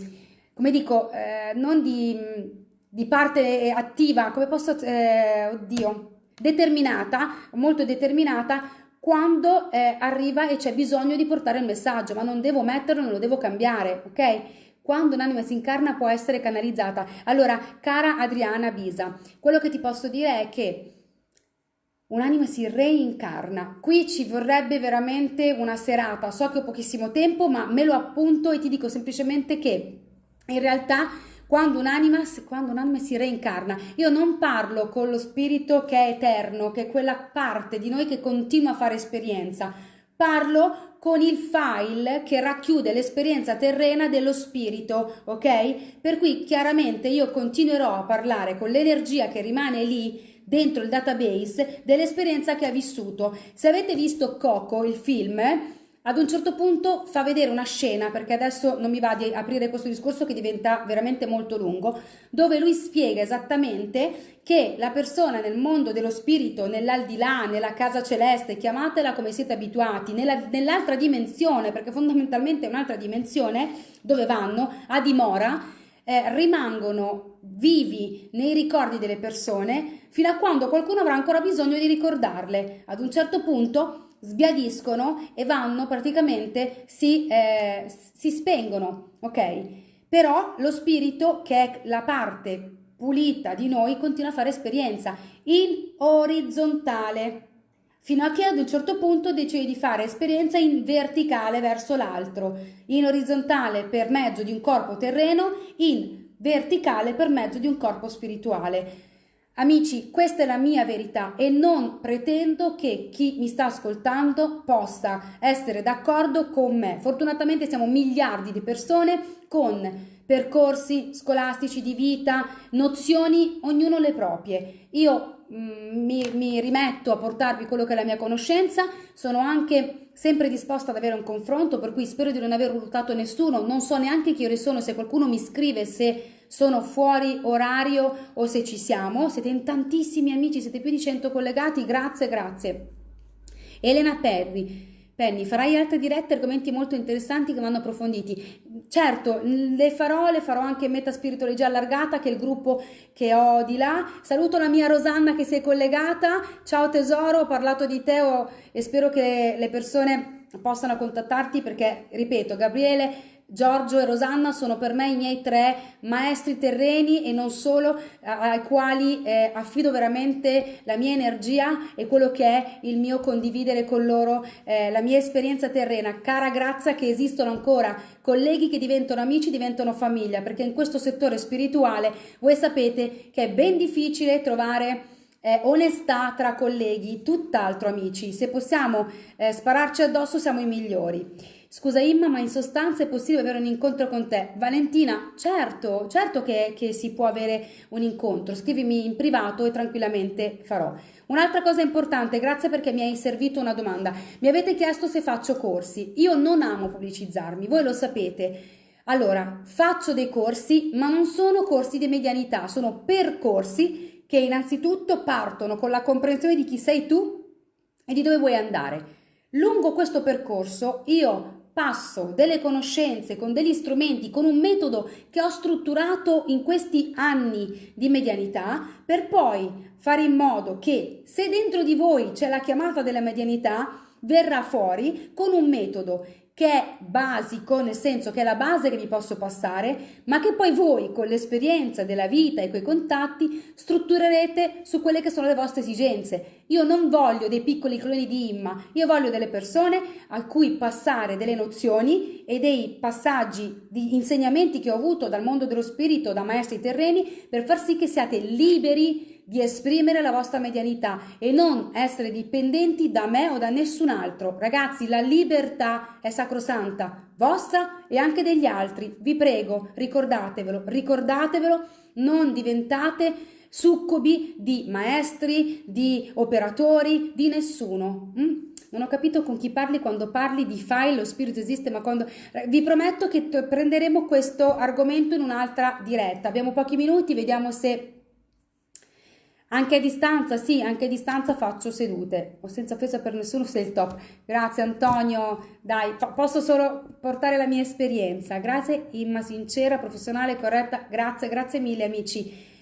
S1: come dico, eh, non di, di, parte attiva, come posso, eh, oddio, determinata, molto determinata, quando eh, arriva e c'è bisogno di portare il messaggio, ma non devo metterlo, non lo devo cambiare, ok? Quando un'anima si incarna può essere canalizzata. Allora, cara Adriana Bisa, quello che ti posso dire è che un'anima si reincarna. Qui ci vorrebbe veramente una serata. So che ho pochissimo tempo, ma me lo appunto e ti dico semplicemente che in realtà quando un'anima, quando si reincarna. Io non parlo con lo spirito che è eterno, che è quella parte di noi che continua a fare esperienza. Parlo con il file che racchiude l'esperienza terrena dello spirito, ok? Per cui chiaramente io continuerò a parlare con l'energia che rimane lì dentro il database dell'esperienza che ha vissuto. Se avete visto Coco, il film, ad un certo punto fa vedere una scena, perché adesso non mi va di aprire questo discorso che diventa veramente molto lungo, dove lui spiega esattamente che la persona nel mondo dello spirito, nell'aldilà, nella casa celeste, chiamatela come siete abituati, nella, nell'altra dimensione, perché fondamentalmente è un'altra dimensione dove vanno a dimora, eh, rimangono vivi nei ricordi delle persone fino a quando qualcuno avrà ancora bisogno di ricordarle. Ad un certo punto sbiadiscono e vanno praticamente, si, eh, si spengono, ok? Però lo spirito, che è la parte pulita di noi, continua a fare esperienza in orizzontale, fino a che ad un certo punto decide di fare esperienza in verticale verso l'altro, in orizzontale per mezzo di un corpo terreno, in verticale per mezzo di un corpo spirituale. Amici, questa è la mia verità e non pretendo che chi mi sta ascoltando possa essere d'accordo con me. Fortunatamente siamo miliardi di persone con percorsi scolastici di vita, nozioni, ognuno le proprie. Io mi, mi rimetto a portarvi quello che è la mia conoscenza, sono anche sempre disposta ad avere un confronto, per cui spero di non aver urtato nessuno, non so neanche chi ore sono, se qualcuno mi scrive se sono fuori orario o se ci siamo. Siete in tantissimi amici, siete più di 100 collegati, grazie, grazie. Elena Perri. Penny, farai altre dirette, argomenti molto interessanti che vanno approfonditi. Certo, le farò, le farò anche in metaspiritualità allargata, che è il gruppo che ho di là. Saluto la mia Rosanna che si è collegata. Ciao tesoro, ho parlato di te e spero che le persone possano contattarti perché, ripeto, Gabriele Giorgio e Rosanna sono per me i miei tre maestri terreni e non solo ai quali eh, affido veramente la mia energia e quello che è il mio condividere con loro eh, la mia esperienza terrena. Cara grazia che esistono ancora colleghi che diventano amici, diventano famiglia, perché in questo settore spirituale voi sapete che è ben difficile trovare eh, onestà tra colleghi, tutt'altro amici. Se possiamo eh, spararci addosso siamo i migliori. Scusa Imma, ma in sostanza è possibile avere un incontro con te? Valentina, certo, certo che, che si può avere un incontro. Scrivimi in privato e tranquillamente farò. Un'altra cosa importante, grazie perché mi hai servito una domanda. Mi avete chiesto se faccio corsi. Io non amo pubblicizzarmi, voi lo sapete. Allora, faccio dei corsi, ma non sono corsi di medianità, sono percorsi che innanzitutto partono con la comprensione di chi sei tu e di dove vuoi andare. Lungo questo percorso io passo delle conoscenze con degli strumenti, con un metodo che ho strutturato in questi anni di medianità per poi fare in modo che se dentro di voi c'è la chiamata della medianità verrà fuori con un metodo che è basico, nel senso che è la base che vi posso passare, ma che poi voi con l'esperienza della vita e coi contatti strutturerete su quelle che sono le vostre esigenze. Io non voglio dei piccoli cloni di Imma, io voglio delle persone a cui passare delle nozioni e dei passaggi di insegnamenti che ho avuto dal mondo dello spirito, da maestri terreni, per far sì che siate liberi di esprimere la vostra medianità e non essere dipendenti da me o da nessun altro. Ragazzi, la libertà è sacrosanta, vostra e anche degli altri. Vi prego, ricordatevelo, ricordatevelo, non diventate succubi di maestri, di operatori, di nessuno. Mm? Non ho capito con chi parli quando parli di file, lo spirito esiste, ma quando... Vi prometto che prenderemo questo argomento in un'altra diretta. Abbiamo pochi minuti, vediamo se anche a distanza, sì, anche a distanza faccio sedute. Ho senza offesa per nessuno, sei il top. Grazie Antonio, dai, posso solo portare la mia esperienza. Grazie, Imma, sincera, professionale, corretta. Grazie, grazie mille amici.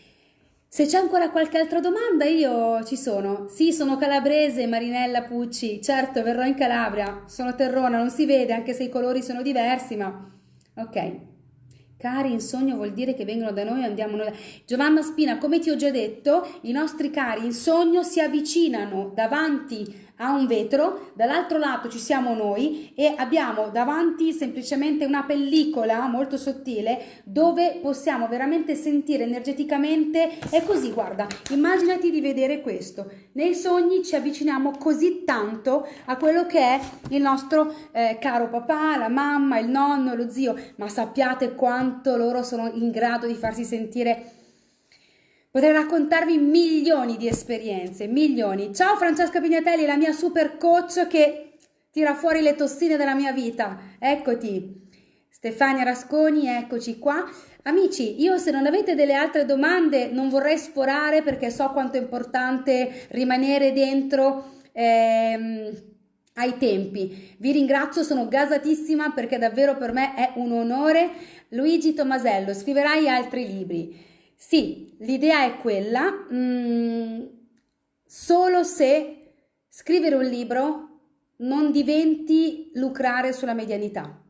S1: Se c'è ancora qualche altra domanda, io ci sono. Sì, sono calabrese, Marinella Pucci. Certo, verrò in Calabria. Sono terrona, non si vede, anche se i colori sono diversi, ma... Ok. Cari in sogno vuol dire che vengono da noi e andiamo noi. Giovanna Spina, come ti ho già detto, i nostri cari in sogno si avvicinano davanti a un vetro, dall'altro lato ci siamo noi e abbiamo davanti semplicemente una pellicola molto sottile dove possiamo veramente sentire energeticamente, è così, guarda, immaginati di vedere questo. Nei sogni ci avviciniamo così tanto a quello che è il nostro eh, caro papà, la mamma, il nonno, lo zio, ma sappiate quanto loro sono in grado di farsi sentire Potrei raccontarvi milioni di esperienze, milioni. Ciao Francesca Pignatelli, la mia super coach che tira fuori le tossine della mia vita. Eccoti. Stefania Rasconi, eccoci qua. Amici, io se non avete delle altre domande non vorrei sforare perché so quanto è importante rimanere dentro ehm, ai tempi. Vi ringrazio, sono gasatissima perché davvero per me è un onore. Luigi Tomasello, scriverai altri libri. Sì, l'idea è quella, mm, solo se scrivere un libro non diventi lucrare sulla medianità.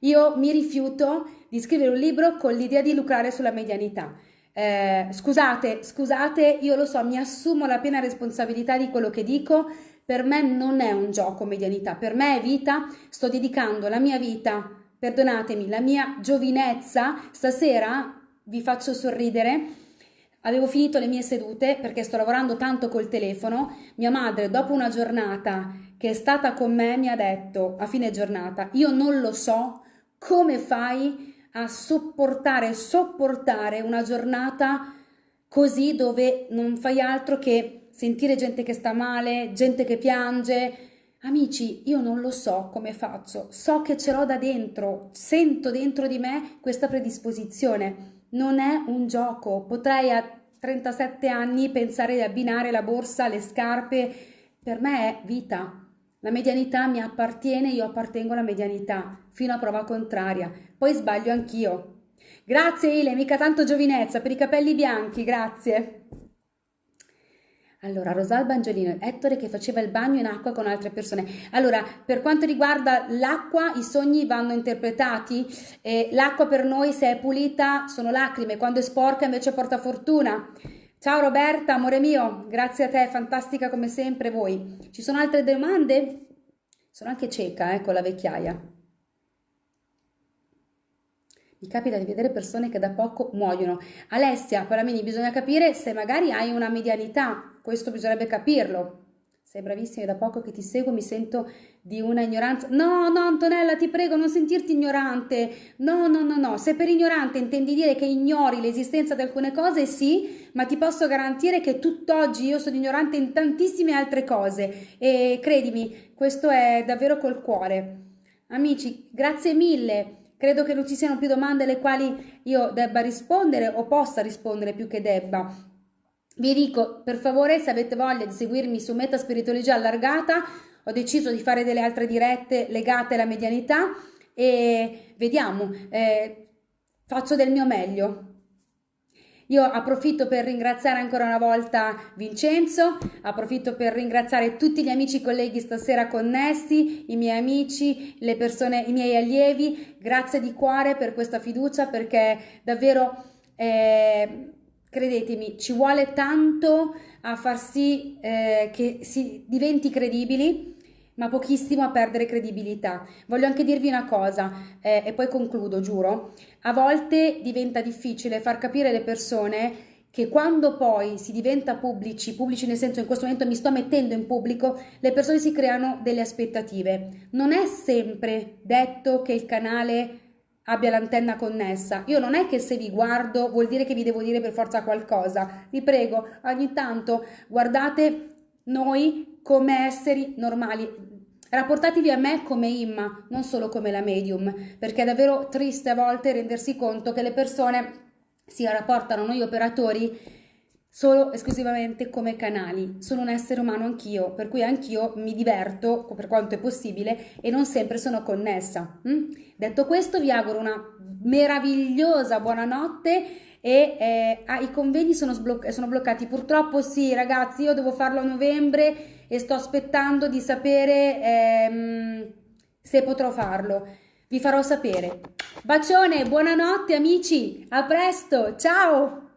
S1: Io mi rifiuto di scrivere un libro con l'idea di lucrare sulla medianità. Eh, scusate, scusate, io lo so, mi assumo la piena responsabilità di quello che dico. Per me non è un gioco medianità, per me è vita. Sto dedicando la mia vita, perdonatemi, la mia giovinezza stasera vi faccio sorridere. Avevo finito le mie sedute perché sto lavorando tanto col telefono. Mia madre, dopo una giornata che è stata con me, mi ha detto a fine giornata: Io non lo so come fai a sopportare, sopportare una giornata così dove non fai altro che sentire gente che sta male, gente che piange. Amici, io non lo so come faccio, so che ce l'ho da dentro, sento dentro di me questa predisposizione non è un gioco. Potrei a 37 anni pensare di abbinare la borsa, le scarpe. Per me è vita. La medianità mi appartiene, io appartengo alla medianità, fino a prova contraria. Poi sbaglio anch'io. Grazie Ile, mica tanto giovinezza, per i capelli bianchi, grazie. Allora, Rosalba Angelino, Ettore che faceva il bagno in acqua con altre persone. Allora, per quanto riguarda l'acqua, i sogni vanno interpretati. Eh, l'acqua per noi, se è pulita, sono lacrime, quando è sporca invece porta fortuna. Ciao Roberta, amore mio, grazie a te, fantastica come sempre voi. Ci sono altre domande? Sono anche cieca, eh, con la vecchiaia. Mi capita di vedere persone che da poco muoiono. Alessia, Palamini, bisogna capire se magari hai una medianità, questo bisognerebbe capirlo. Sei bravissima, è da poco che ti seguo, mi sento di una ignoranza. No, no, Antonella, ti prego, non sentirti ignorante. No, no, no, no. Se per ignorante intendi dire che ignori l'esistenza di alcune cose, sì, ma ti posso garantire che tutt'oggi io sono ignorante in tantissime altre cose. E credimi, questo è davvero col cuore. Amici, grazie mille Credo che non ci siano più domande alle quali io debba rispondere o possa rispondere più che debba. Vi dico, per favore, se avete voglia di seguirmi su Meta Spirituologia Allargata, ho deciso di fare delle altre dirette legate alla medianità e vediamo, eh, faccio del mio meglio. Io approfitto per ringraziare ancora una volta Vincenzo, approfitto per ringraziare tutti gli amici colleghi stasera connessi, i miei amici, le persone, i miei allievi. Grazie di cuore per questa fiducia perché davvero eh, credetemi, ci vuole tanto a far sì eh, che si diventi credibili ma pochissimo a perdere credibilità. Voglio anche dirvi una cosa eh, e poi concludo, giuro. A volte diventa difficile far capire alle persone che quando poi si diventa pubblici, pubblici nel senso in questo momento mi sto mettendo in pubblico, le persone si creano delle aspettative. Non è sempre detto che il canale abbia l'antenna connessa. Io non è che se vi guardo vuol dire che vi devo dire per forza qualcosa. Vi prego, ogni tanto guardate noi come esseri normali. Rapportatevi a me come Imma, non solo come la medium, perché è davvero triste a volte rendersi conto che le persone si rapportano noi operatori solo esclusivamente come canali. Sono un essere umano anch'io, per cui anch'io mi diverto per quanto è possibile e non sempre sono connessa. Mm? Detto questo, vi auguro una meravigliosa buonanotte e eh, ah, i convegni sono, sbloc- sono bloccati. Purtroppo sì, ragazzi, io devo farlo a novembre e sto aspettando di sapere ehm, se potrò farlo. Vi farò sapere. Bacione, buonanotte amici, a presto, ciao!